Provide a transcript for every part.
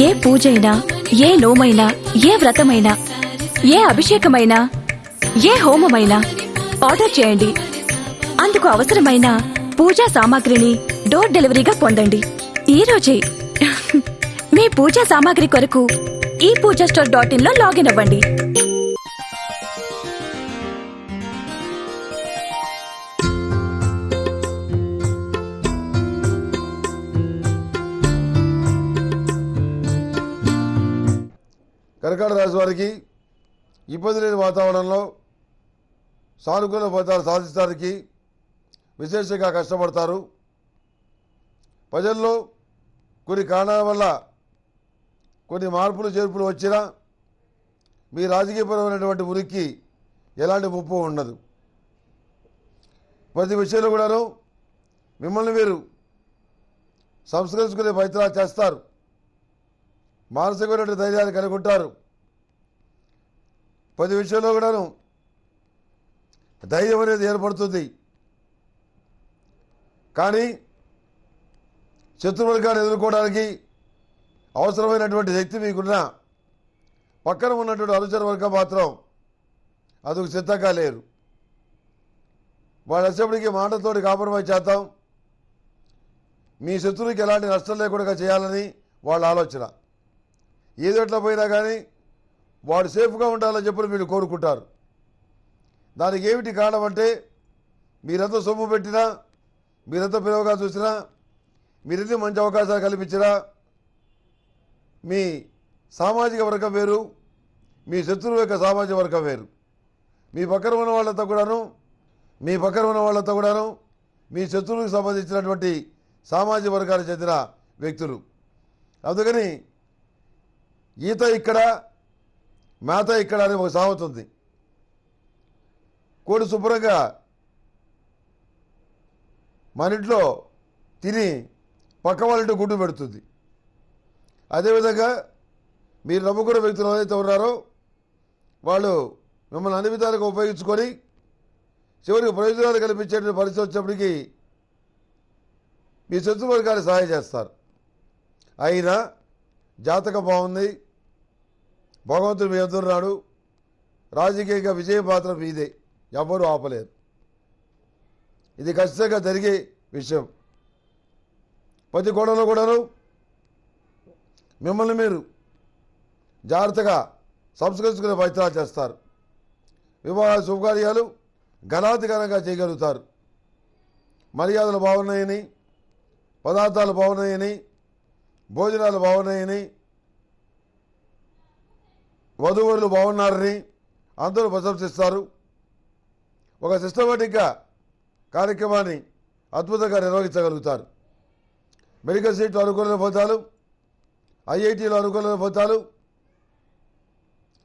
ఏ పూజైనా ఏ లోమైనా ఏ వ్రతమైనా ఏ అభిషేకమైనా ఏ హోమమైనా ఆర్డర్ చేయండి. అందుకు అవసరమైన పూజా సామాగ్రిని డోర్ డెలివరీగా పొందండి. ఈ రోజే మీ పూజా సామాగ్రి కొరకు ఈ పూజా స్టోర్ డాట్ ఇన్లో లాగిన్ అవ్వండి. కర్కాటక రాశి వారికి ఇబ్బంది లేని వాతావరణంలో సానుకూల ఫలితాలు సాధించడానికి విశేషంగా కష్టపడతారు. ప్రజల్లో కొన్ని కారణాల వల్ల కొన్ని మార్పులు చేర్పులు వచ్చినా మీ రాజకీయపరమైనటువంటి ఉనికి ఎలాంటి ముప్పు ఉండదు. ప్రతి విషయంలో కూడాను మిమ్మల్ని మీరు సంస్కరించుకునే ప్రయత్నాలు చేస్తారు. మానసికమైనటువంటి ధైర్యాన్ని కలిగి ఉంటారు ప్రతి విషయంలో కూడాను ధైర్యం అనేది ఏర్పడుతుంది. కానీ శత్రువర్గాన్ని ఎదుర్కోవడానికి అవసరమైనటువంటి శక్తి మీకున్న పక్కన ఉన్నటువంటి అనుచర వర్గం మాత్రం అందుకు సిద్ధంగా లేరు. వాళ్ళ వచ్చేప్పటికి మాటతోటి కాంప్రమైజ్ చేద్దాం. మీ శత్రువుకి ఎలాంటి నష్టం లేకుండా చేయాలని వాళ్ళ ఆలోచన. ఏదోట్లా పోయినా కానీ వాడు సేఫ్గా ఉండాలని చెప్పి మీరు కోరుకుంటారు. దానికి ఏమిటి కారణం అంటే మీరంతా సొమ్ము పెట్టినా మీరంతా పిలవగా చూసినా మీరెన్ని మంచి అవకాశాలు కల్పించినా మీ సామాజిక వర్గం వేరు మీ శత్రువు యొక్క సామాజిక వర్గం వేరు. మీ పక్కన ఉన్న వాళ్ళంతా కూడాను మీ పక్కన ఉన్న వాళ్ళంతా కూడాను మీ శత్రువులకు సంబంధించినటువంటి సామాజిక వర్గానికి చెందిన వ్యక్తులు. అందుకని ఈత ఇక్కడ మేత ఇక్కడ అని ఒక సాగుతుంది కోడి శుభ్రంగా మన ఇంట్లో తిని పక్క వాళ్ళ గుడ్డు పెడుతుంది. అదేవిధంగా మీరు నమ్ముకున్న వ్యక్తులు ఏదైతే ఉన్నారో వాళ్ళు మిమ్మల్ని అన్ని విధాలుగా ఉపయోగించుకొని చివరికి ప్రయోజనాలు కల్పించేటువంటి పరిస్థితి వచ్చేప్పటికీ మీ శత్రువర్గాలు సహాయం చేస్తారు. అయినా జాతకం బాగుంది భగవంతుడు మీ ఎదురున్నాడు రాజకీయంగా విజయ పాత్ర మీదే. ఎవ్వరూ ఆపలేరు. ఇది ఖచ్చితంగా జరిగే విషయం. ప్రతి కోణంలో కూడాను మిమ్మల్ని మీరు జాగ్రత్తగా సంస్కరించుకునే ప్రయత్నాలు చేస్తారు. వివాహ శుభకార్యాలు ఘనాధికారంగా చేయగలుగుతారు. మర్యాదలు బాగున్నాయని పదార్థాలు బాగున్నాయని భోజనాలు బాగున్నాయని వధువులు బాగున్నారని అందరూ ప్రశంసిస్తారు. ఒక సిస్టమేటిక్గా కార్యక్రమాన్ని అద్భుతంగా నిర్వహించగలుగుతారు. మెడికల్ సీట్లు అనుకూలమైన ఫలితాలు ఐఐటీలో అనుకూలమైన ఫలితాలు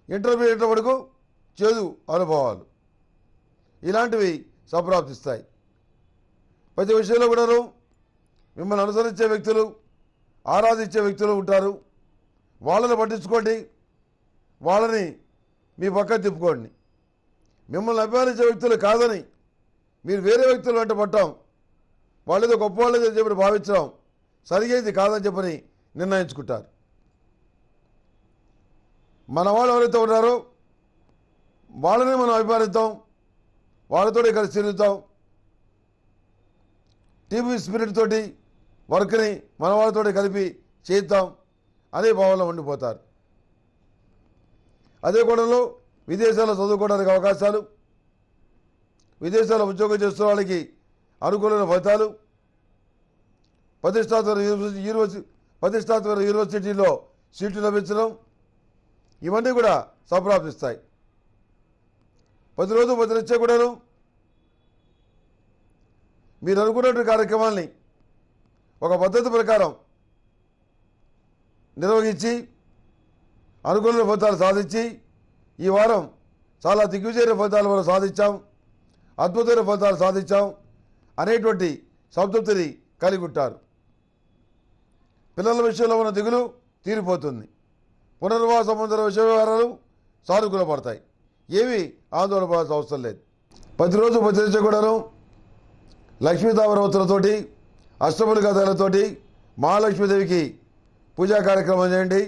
ఇంటర్మీడియట్ వరకు చేదు అనుభవాలు ఇలాంటివి సంప్రాప్తిస్తాయి. ప్రతి విషయంలో కూడాను మిమ్మల్ని అనుసరించే వ్యక్తులు ఆరాధించే వ్యక్తులు ఉంటారు. వాళ్ళని పట్టించుకోండి. వాళ్ళని మీ పక్కన తిప్పుకోండి. మిమ్మల్ని అభిమానించే వ్యక్తులు కాదని మీరు వేరే వ్యక్తులు వెంట పట్టాం. వాళ్ళేదో గొప్ప వాళ్ళేదో చెప్పి భావించడం సరిగేది కాదని చెప్పని నిర్ణయించుకుంటారు. మన వాళ్ళు ఎవరైతే ఉన్నారో వాళ్ళనే మనం అభిమానిద్దాం వాళ్ళతోనే కలిసి తిరుగుతాం. టీవీ స్పిరిట్ తోటి వర్క్ని మన వాళ్ళతోటి కలిపి చేద్దాం అనే భావంలో ఉండిపోతారు. అదే కోణంలో విదేశాల్లో చదువుకోవడానికి అవకాశాలు విదేశాల్లో ఉద్యోగం చేస్తున్న వాళ్ళకి అనుకూలమైన ఫలితాలు. ప్రతిష్టాత్మక యూనివర్సిటీ యూనివర్సిటీ ప్రతిష్టాత్మక యూనివర్సిటీలో సీట్లు లభించడం ఇవన్నీ కూడా సంప్రాప్తిస్తాయి ప్రతిరోజు ప్రతినిత్యం కూడాను మీరు అనుకున్నటువంటి కార్యక్రమాల్ని ఒక పద్ధతి ప్రకారం నిర్వహించి అనుకూల ఫలితాలు సాధించి ఈ వారం చాలా దిగ్విజయ ఫలితాలు మనం సాధించాం అద్భుతమైన ఫలితాలు సాధించాం అనేటువంటి సంతృప్తిని కలిగి ఉంటారు పిల్లల విషయంలో ఉన్న దిగులు తీరిపోతుంది. పునర్వాస సంబంధ విషయ వ్యవహారాలు సానుకూల పడతాయి ఏవి ఆందోళన పడాల్సిన అవసరం లేదు. ప్రతిరోజు ప్రతిరోజు కూడాను లక్ష్మీతామరవతులతోటి అష్టముల కథలతోటి మహాలక్ష్మీదేవికి పూజా కార్యక్రమం చేయండి.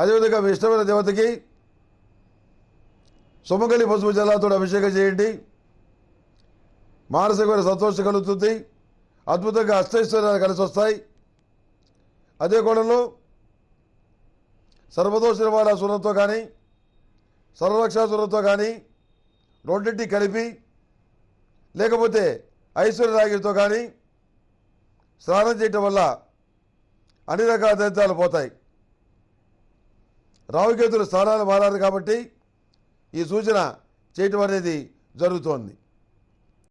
అదేవిధంగా మీ ఇష్టమైన దేవతకి సుమగలి పసుపు జలాతో అభిషేకం చేయండి. మానసికమైన సంతోషం కలుగుతుంది. అద్భుతంగా అష్టైశ్వర్యాలు కలిసి వస్తాయి. అదే కోణంలో సర్వదోష నివారణ సూరంతో కానీ సర్వరక్షాసురంతో కానీ రెండింటి కలిపి లేకపోతే ఐశ్వర్య రాగితో కానీ స్నానం చేయటం వల్ల అన్ని రకాల దరిద్రాలు పోతాయి. రావుకేతులు స్థానాలు మారారు కాబట్టి ఈ సూచన చేయటం అనేది జరుగుతోంది.